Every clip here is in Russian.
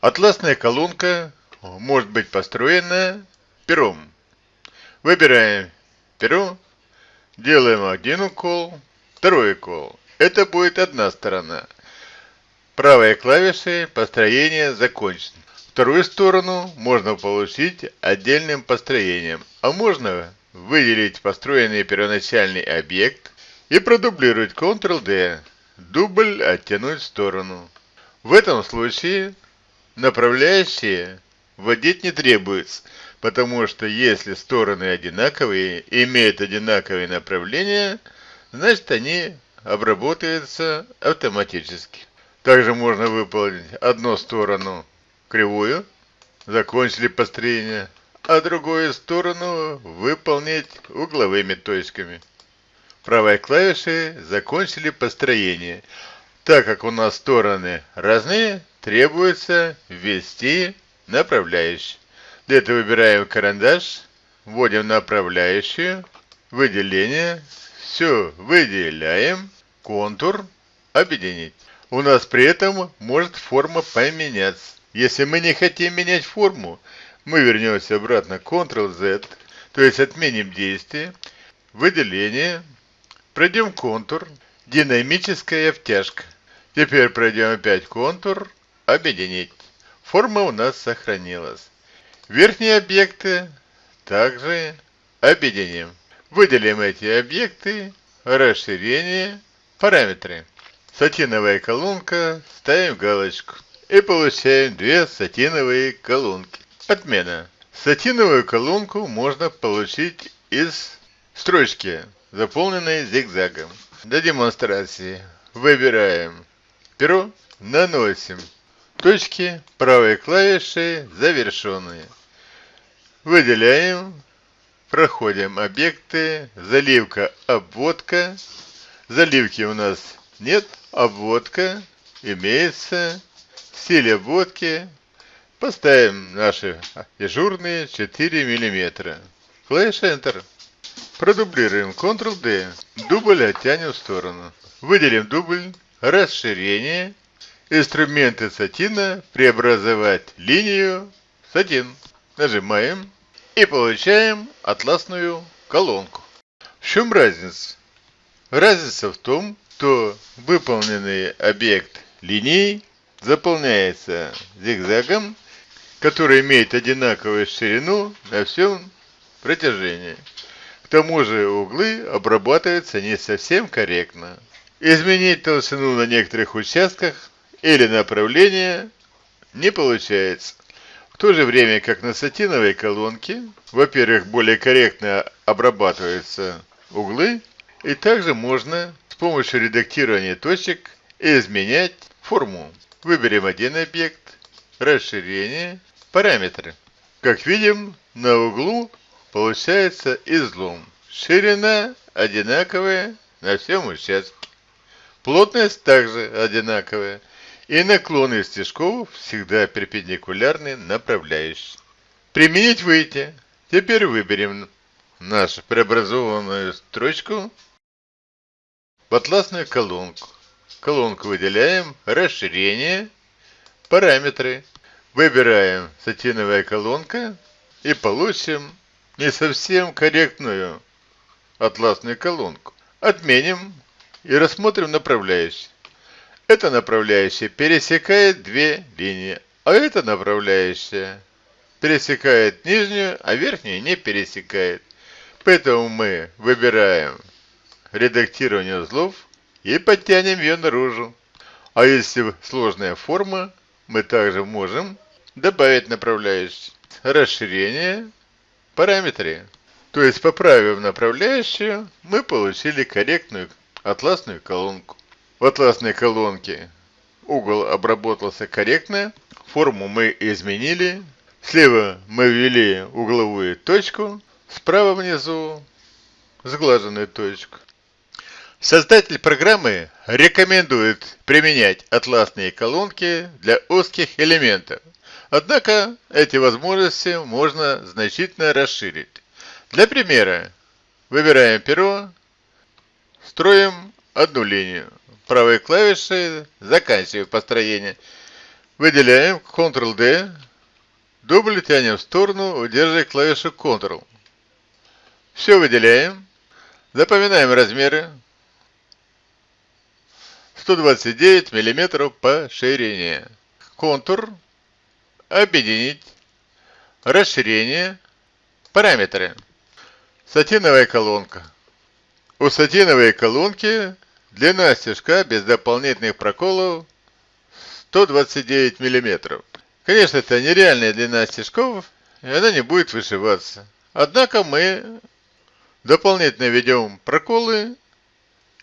Атласная колонка может быть построена пером. Выбираем перо, делаем один укол, второй укол. Это будет одна сторона. Правой клавишей построение закончено. Вторую сторону можно получить отдельным построением, а можно выделить построенный первоначальный объект и продублировать Ctrl-D, дубль оттянуть в сторону. В этом случае Направляющие вводить не требуется, потому что если стороны одинаковые, имеют одинаковые направления, значит они обработаются автоматически. Также можно выполнить одну сторону кривую, закончили построение, а другую сторону выполнить угловыми точками. Правой клавишей закончили построение. Так как у нас стороны разные, требуется ввести направляющий. Для этого выбираем карандаш, вводим направляющую, выделение, все выделяем, контур, объединить. У нас при этом может форма поменяться. Если мы не хотим менять форму, мы вернемся обратно Ctrl-Z, то есть отменим действие, выделение, пройдем контур, динамическая втяжка. Теперь пройдем опять контур, объединить. Форма у нас сохранилась. Верхние объекты также объединим. Выделим эти объекты, расширение, параметры. Сатиновая колонка, ставим галочку. И получаем две сатиновые колонки. Отмена. Сатиновую колонку можно получить из строчки, заполненной зигзагом. Для демонстрации выбираем перо, наносим Точки правой клавиши завершенные. Выделяем, проходим объекты, заливка, обводка. Заливки у нас нет, обводка имеется. Стиль обводки поставим наши дежурные 4 мм. Клавиш Enter. Продублируем Ctrl-D. Дубль оттянем в сторону. Выделим дубль, расширение инструменты сатина преобразовать линию сатин. Нажимаем и получаем атласную колонку. В чем разница? Разница в том, что выполненный объект линии заполняется зигзагом, который имеет одинаковую ширину на всем протяжении. К тому же углы обрабатываются не совсем корректно. Изменить толщину на некоторых участках или направление не получается. В то же время, как на сатиновой колонке, во-первых, более корректно обрабатываются углы, и также можно с помощью редактирования точек изменять форму. Выберем один объект, расширение, параметры. Как видим, на углу получается излом. Ширина одинаковая на всем участке. Плотность также одинаковая и наклоны стежков всегда перпендикулярны направляющей. Применить выйти. Теперь выберем нашу преобразованную строчку в атласную колонку. Колонку выделяем, расширение, параметры. Выбираем сатиновая колонка и получим не совсем корректную атласную колонку. Отменим и рассмотрим направляющие. Эта направляющая пересекает две линии, а эта направляющая пересекает нижнюю, а верхнюю не пересекает. Поэтому мы выбираем редактирование узлов и подтянем ее наружу. А если сложная форма, мы также можем добавить направляющие. Расширение, параметры. То есть, поправив направляющую, мы получили корректную атласную колонку. В атласной колонке угол обработался корректно, форму мы изменили, слева мы ввели угловую точку, справа внизу сглаженную точку. Создатель программы рекомендует применять атласные колонки для узких элементов. Однако эти возможности можно значительно расширить. Для примера выбираем перо, строим одну линию правой клавишей заканчиваю построение. Выделяем Ctrl-D, дубль тянем в сторону, удерживая клавишу Ctrl. Все выделяем, запоминаем размеры. 129 мм по ширине. Контур, объединить, расширение, параметры. Сатиновая колонка. У сатиновой колонки длина стежка без дополнительных проколов 129 мм. Конечно, это нереальная длина стежков, и она не будет вышиваться. Однако мы дополнительно ведем проколы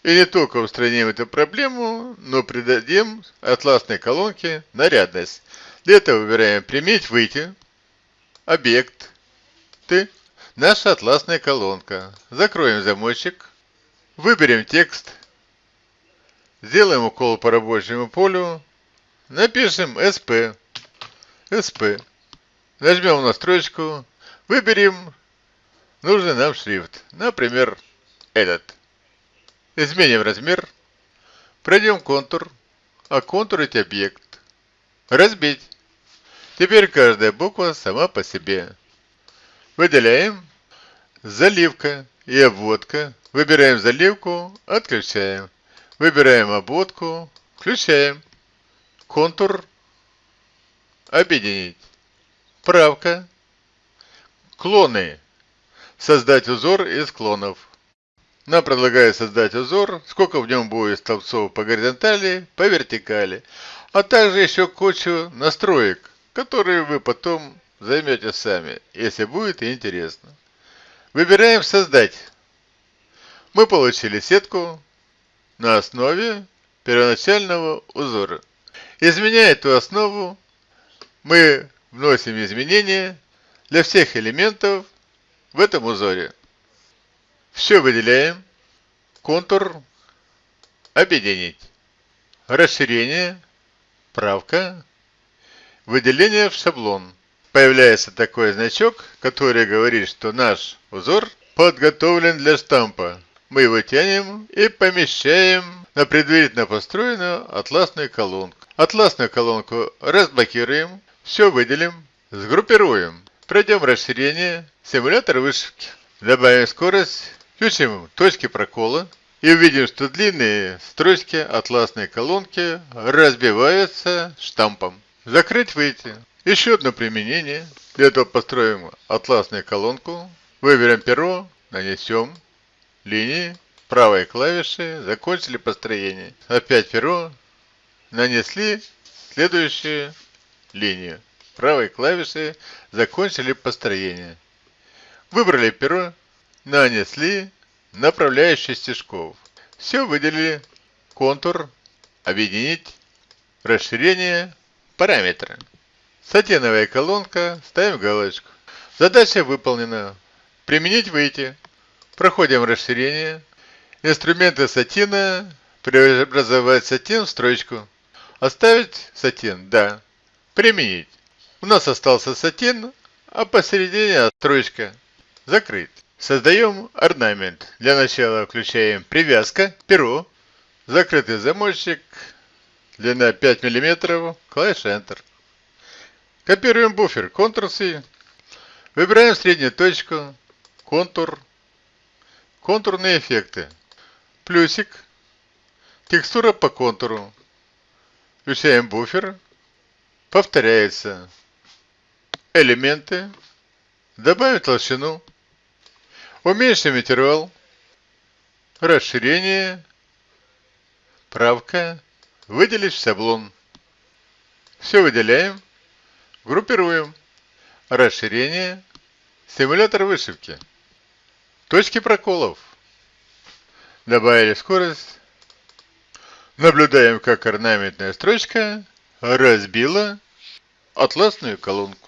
и не только устраним эту проблему, но придадим атласной колонке нарядность. Для этого выбираем «Применить выйти», «Объект», «Ты», наша атласная колонка. Закроем замочек, выберем текст, сделаем укол по рабочему полю, Напишем SP. SP. Нажмем на строчку. Выберем нужный нам шрифт. Например, этот. Изменим размер. Пройдем контур. Оконтурить объект. Разбить. Теперь каждая буква сама по себе. Выделяем. Заливка и обводка. Выбираем заливку, отключаем. Выбираем обводку, включаем. Контур. Объединить. Правка. Клоны. Создать узор из клонов. Нам предлагают создать узор, сколько в нем будет столбцов по горизонтали, по вертикали, а также еще кучу настроек, которые вы потом займете сами, если будет интересно. Выбираем «Создать». Мы получили сетку на основе первоначального узора. Изменяя эту основу, мы вносим изменения для всех элементов в этом узоре. Все выделяем. Контур. Объединить. Расширение. Правка. Выделение в шаблон. Появляется такой значок, который говорит, что наш узор подготовлен для штампа. Мы его тянем и помещаем на предварительно построенную атласную колонку. Атласную колонку разблокируем, все выделим, сгруппируем. Пройдем расширение, симулятор вышивки. Добавим скорость, включим точки прокола и увидим, что длинные строчки атласной колонки разбиваются штампом. Закрыть выйти. Еще одно применение. Для этого построим атласную колонку. Выберем перо, нанесем линии, правой клавиши, закончили построение. Опять перо, нанесли следующую линию. Правой клавишей закончили построение. Выбрали перо, нанесли направляющий стежков. Все выделили. Контур, объединить, расширение, параметры. Сатиновая колонка, ставим галочку. Задача выполнена. Применить выйти. Проходим расширение. Инструменты сатина. Преобразовать сатин в строчку. Оставить сатин? Да. Применить. У нас остался сатин, а посередине строчка. Закрыть. Создаем орнамент. Для начала включаем привязка, перо, закрытый замочек, длина 5 мм, клавиша Enter. Копируем буфер, Ctrl-C. Выбираем среднюю точку, контур, контурные эффекты, плюсик, текстура по контуру, Включаем буфер. Повторяется. Элементы. Добавим толщину. Уменьшим интервал. Расширение. Правка. Выделить шаблон. Все выделяем. Группируем. Расширение. Симулятор вышивки. Точки проколов. Добавили скорость. Наблюдаем, как орнаментная строчка разбила атласную колонку.